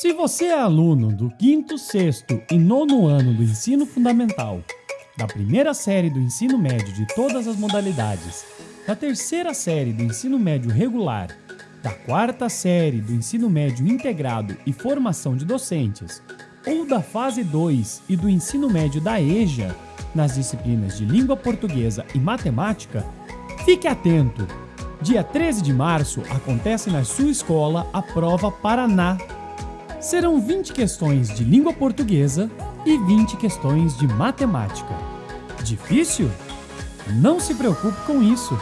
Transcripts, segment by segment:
Se você é aluno do quinto, sexto e nono ano do ensino fundamental, da primeira série do ensino médio de todas as modalidades, da terceira série do ensino médio regular, da quarta série do ensino médio integrado e formação de docentes, ou da fase 2 e do ensino médio da EJA, nas disciplinas de língua portuguesa e matemática, fique atento! Dia 13 de março acontece na sua escola a prova Paraná. Serão 20 questões de língua portuguesa e 20 questões de matemática. Difícil? Não se preocupe com isso.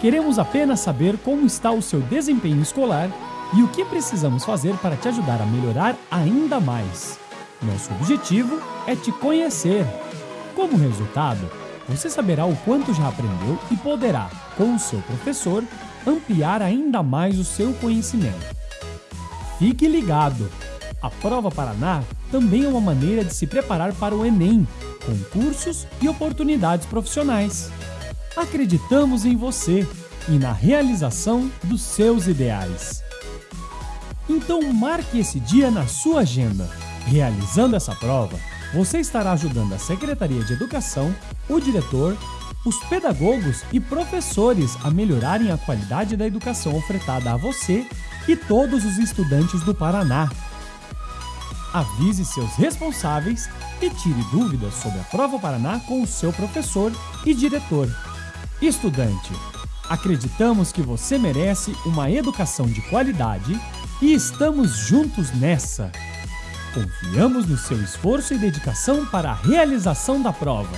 Queremos apenas saber como está o seu desempenho escolar e o que precisamos fazer para te ajudar a melhorar ainda mais. Nosso objetivo é te conhecer. Como resultado, você saberá o quanto já aprendeu e poderá, com o seu professor, ampliar ainda mais o seu conhecimento. Fique ligado! A Prova Paraná também é uma maneira de se preparar para o Enem, com cursos e oportunidades profissionais. Acreditamos em você e na realização dos seus ideais. Então marque esse dia na sua agenda. Realizando essa prova, você estará ajudando a Secretaria de Educação, o diretor, os pedagogos e professores a melhorarem a qualidade da educação ofertada a você e todos os estudantes do Paraná. Avise seus responsáveis e tire dúvidas sobre a Prova Paraná com o seu professor e diretor. Estudante, acreditamos que você merece uma educação de qualidade e estamos juntos nessa! Confiamos no seu esforço e dedicação para a realização da prova.